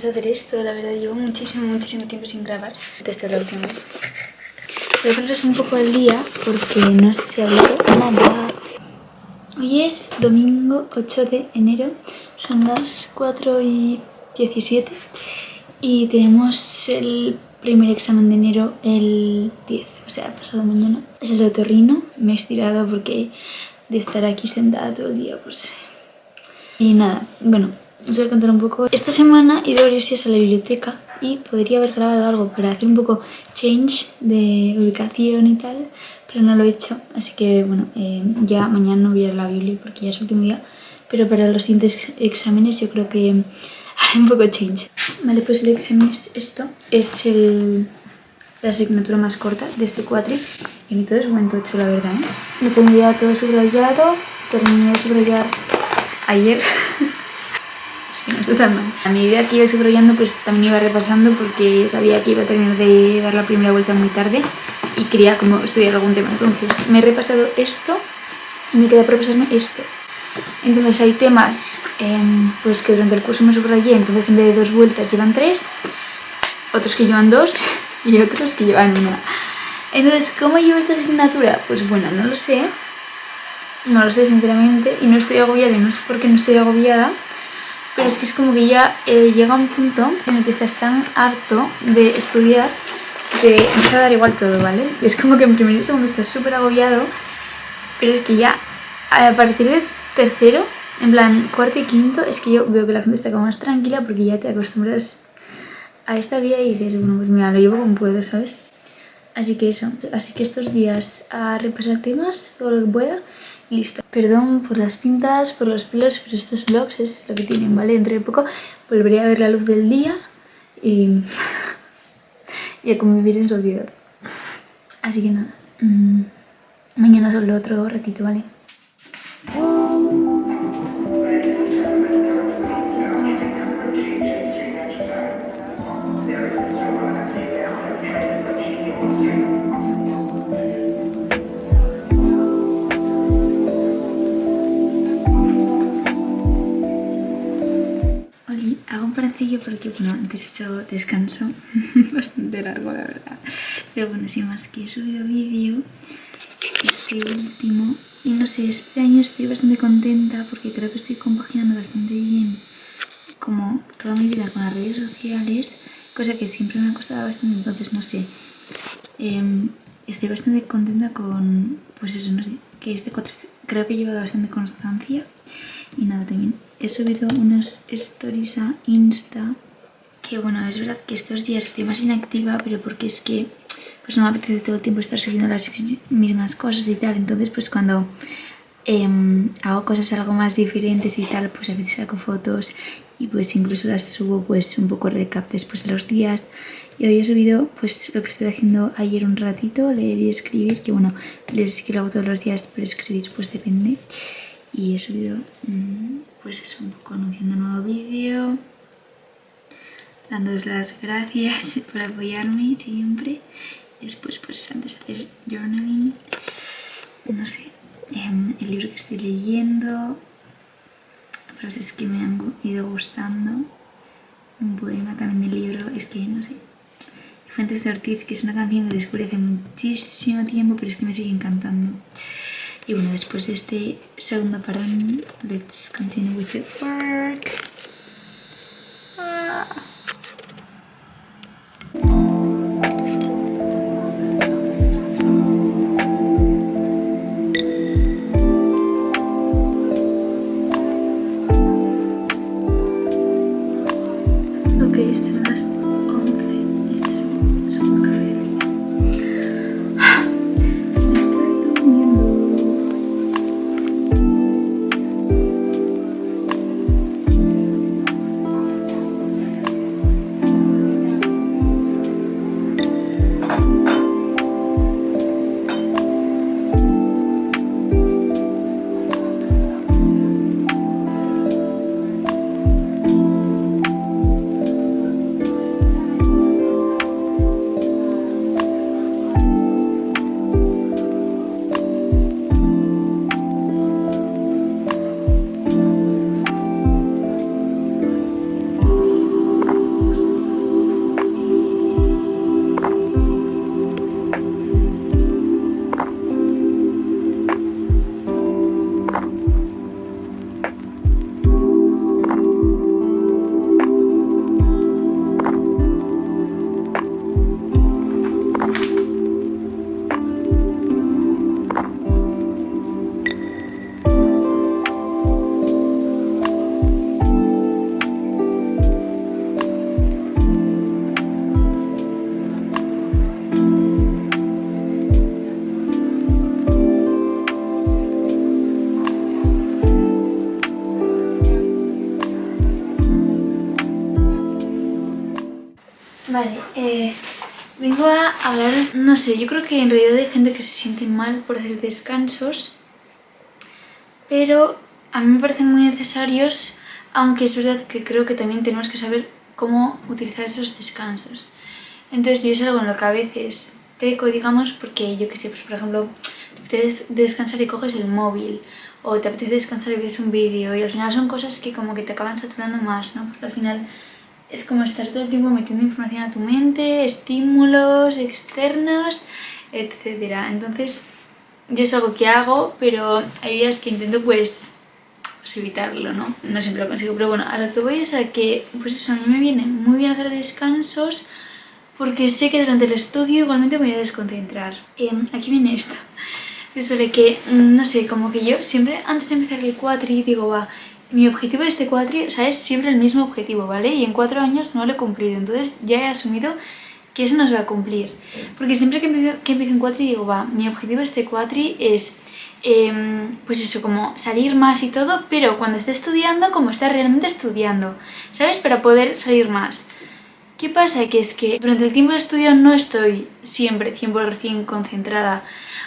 para menos hacer esto, la verdad, llevo muchísimo, muchísimo tiempo sin grabar. Es la última vez. Voy a poneros un poco al día porque no se ha hablado nada. Hoy es domingo 8 de enero, son las 4 y 17 y tenemos el primer examen de enero el 10, o sea, pasado mañana. Es el de otorrino, me he estirado porque de estar aquí sentada todo el día, pues... Y nada, bueno, os voy a contar un poco. Esta semana he ido varios días a la biblioteca y podría haber grabado algo para hacer un poco change de ubicación y tal, pero no lo he hecho. Así que bueno, eh, ya mañana no voy a ir a la biblia porque ya es el último día. Pero para los siguientes exámenes yo creo que haré un poco change. Vale, pues el examen es esto. Es el, la asignatura más corta de este cuatri. Y ni todo es buen tocho, la verdad, ¿eh? Lo tengo ya todo subrayado. Terminé de subrayar ayer. Es que no está tan mal. A medida que iba subrayando, pues también iba repasando porque sabía que iba a terminar de dar la primera vuelta muy tarde y quería como estudiar algún tema. Entonces me he repasado esto y me queda por repasarme esto. Entonces hay temas em, pues que durante el curso me subrayé, entonces en vez de dos vueltas llevan tres, otros que llevan dos y otros que llevan una. Entonces, ¿cómo llevo esta asignatura? Pues bueno, no lo sé. No lo sé sinceramente y no estoy agobiada y no sé por qué no estoy agobiada. Pero es que es como que ya eh, llega un punto en el que estás tan harto de estudiar que empieza a dar igual todo, ¿vale? Es como que en primer y segundo estás súper agobiado, pero es que ya a partir de tercero, en plan cuarto y quinto, es que yo veo que la gente está como más tranquila porque ya te acostumbras a esta vida y dices, bueno, pues mira, lo llevo como puedo, ¿sabes? Así que eso, así que estos días a repasar temas, todo lo que pueda listo. Perdón por las pintas, por los pelos, pero estos vlogs es lo que tienen, ¿vale? Dentro de poco volveré a ver la luz del día y, a convivir en sociedad. Así que nada, mmm, mañana hablo otro ratito, ¿vale? Porque, bueno, antes he hecho descanso bastante largo, la verdad. Pero bueno, sin más que he subido vídeo, este último. Y no sé, este año estoy bastante contenta porque creo que estoy compaginando bastante bien como toda mi vida con las redes sociales, cosa que siempre me ha costado bastante, entonces no sé. Em, estoy bastante contenta con, pues eso, no sé, que este creo que he llevado bastante constancia. Y nada, también he subido unas stories a Insta, que bueno, es verdad que estos días estoy más inactiva, pero porque es que pues no me apetece todo el tiempo estar subiendo las mismas cosas y tal, entonces pues cuando em, hago cosas algo más diferentes y tal, pues a veces saco fotos y pues incluso las subo pues un poco recap después de los días. Y hoy he subido pues lo que estoy haciendo ayer un ratito, leer y escribir, que bueno, leer sí que lo hago todos los días, pero escribir pues depende y he subido mmm, pues eso, un poco anunciando un nuevo vídeo dándoos las gracias por apoyarme siempre. Después pues antes de hacer journaling no sé, eh, el libro que estoy leyendo frases que me han ido gustando un poema también del libro, es que no sé Fuentes de Ortiz, que es una canción que descubrí hace muchísimo tiempo pero es que me sigue encantando y bueno, después de este segundo parón, let's continue with the work. Ah. Ok, son las eh, vengo a hablaros, no sé, yo creo que en realidad hay gente que se siente mal por hacer descansos, pero a mí me parecen muy necesarios, aunque es verdad que creo que también tenemos que saber cómo utilizar esos descansos. Entonces yo es algo en lo que a veces peco, digamos, porque yo que sé, pues por ejemplo, te apetece descansar y coges el móvil, o te apetece descansar y ves un vídeo, y al final son cosas que como que te acaban saturando más, ¿no? Porque al final es como estar todo el tiempo metiendo información a tu mente, estímulos externos, etcétera. Entonces, yo es algo que hago, pero hay días que intento pues, pues, evitarlo, ¿no? No siempre lo consigo, pero bueno, a lo que voy es a que, pues eso, a mí me viene muy bien hacer descansos porque sé que durante el estudio igualmente me voy a desconcentrar. Em, aquí viene esto. Es suele que, mm, no sé, como que yo siempre antes de empezar el cuatri digo, va, mi objetivo de este cuatri, o es siempre el mismo objetivo, ¿vale? Y en cuatro años no lo he cumplido, entonces ya he asumido que eso no se va a cumplir. Porque siempre que empiezo, que empiezo en cuatri digo, va, mi objetivo de este cuatri es, em, pues eso, como salir más y todo, pero cuando esté estudiando, como estar realmente estudiando, ¿sabes? Para poder salir más. ¿Qué pasa? Que es que durante el tiempo de estudio no estoy siempre 100% concentrada.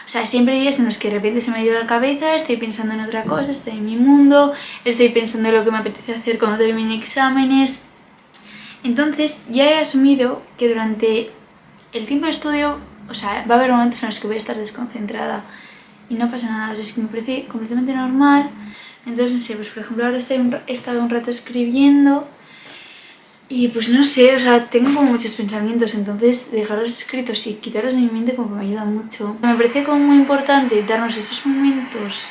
O sea, siempre hay días en los que de repente se me ha ido la cabeza, estoy pensando en otra cosa, estoy en mi mundo, estoy pensando en lo que me apetece hacer cuando termine exámenes. Entonces ya he asumido que durante el tiempo de estudio, o sea, va a haber momentos en los que voy a estar desconcentrada y no pasa nada, o sea, es que me parece completamente normal. Entonces, no sé, pues por ejemplo ahora estoy un, he estado un rato escribiendo y pues no sé, o sea, tengo como muchos pensamientos, entonces dejarlos escritos y quitarlos de mi mente como que me ayuda mucho. Me parece como muy importante darnos esos momentos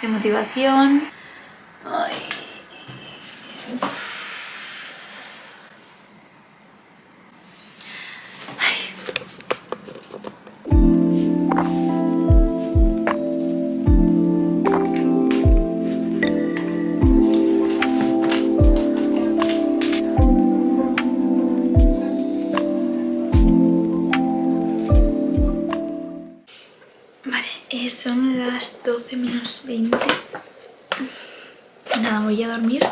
de motivación. Ay. Vale, eh, son las 12 menos 20. Nada, voy a dormir.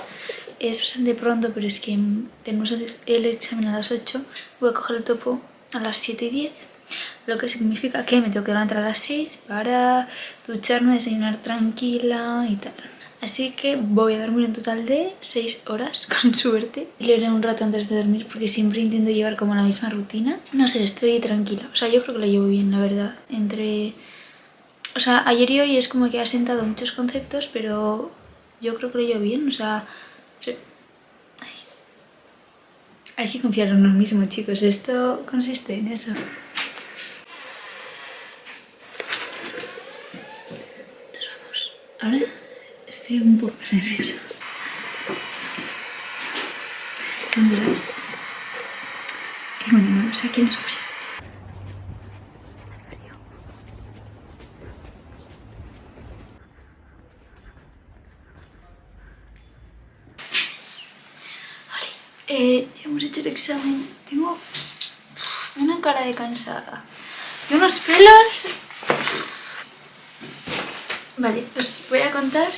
Es bastante pronto, pero es que tenemos el, examen a las 8. Voy a coger el topo a las 7 y 10. Lo que significa que me tengo que levantar a las 6 para ducharme, desayunar tranquila y tal. Así que voy a dormir un total de 6 horas, con suerte. Leeré un rato antes de dormir porque siempre intento llevar como la misma rutina. No sé, estoy tranquila. O sea, yo creo que lo llevo bien, la verdad. Entre... O sea, ayer y hoy es como que ha sentado muchos conceptos, pero yo creo que lo llevo bien. O sea, hay que confiar en uno mismo, chicos. Esto consiste en eso. Nos vamos. Ahora estoy un poco más nerviosa. Son las... Y bueno, no sé quién nos vamos. Hace frío. Vale, eh, ya Tengo una cara de cansada. Y unos pelos... Vale, os voy a contar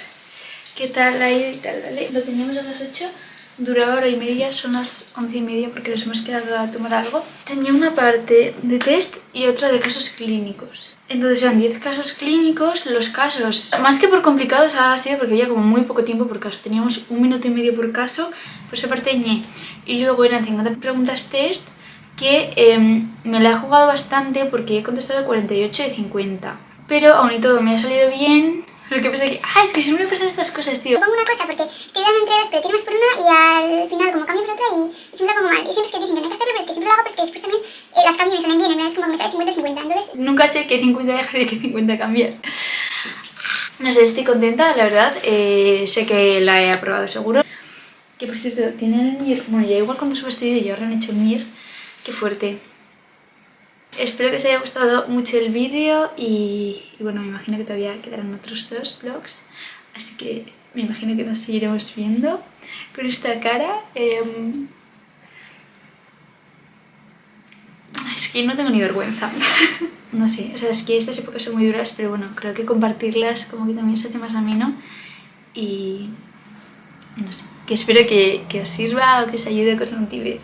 qué tal ha ido y tal, ¿vale? Lo teníamos a las 8, duraba hora y media, son las 11 y media porque nos hemos quedado a tomar algo. Tenía una parte de test y otra de casos clínicos. Entonces eran 10 casos clínicos, los casos, más que por complicados ha sido porque había como muy poco tiempo por caso, teníamos un minuto y medio por caso, pues esa parte ñe. Y luego eran 50 preguntas test que eh, me la he jugado bastante porque he contestado 48 de 50. Pero aún y todo me ha salido bien. Lo que pasa es que... ¡Ah! Es que siempre me pasan estas cosas, tío. Pongo una cosa porque estoy dando entre dos, pero tiro más por una y al final como cambio por otra y, y siempre lo pongo mal. Y siempre es que dicen que no hay que hacerlo, pero es que siempre lo hago, pero es que después también eh, las cambio y me salen bien. En verdad es como que me sale 50-50. Entonces, Nunca sé qué 50 dejar y qué 50 cambiar. No sé, estoy contenta, la verdad. Eh, sé que la he aprobado seguro. Que por cierto, tienen el MIR... Bueno, ya igual cuando subo este vídeo ya habrán hecho el MIR. Qué fuerte. Espero que os haya gustado mucho el vídeo y, bueno, me imagino que todavía quedarán otros dos vlogs. Así que me imagino que nos seguiremos viendo con esta cara. em, Es que no tengo ni vergüenza. no sé, o sea, es que estas épocas son muy duras, pero bueno, creo que compartirlas como que también se hace más ameno. Y no sé, que espero que, os sirva o que os ayude, que os motive.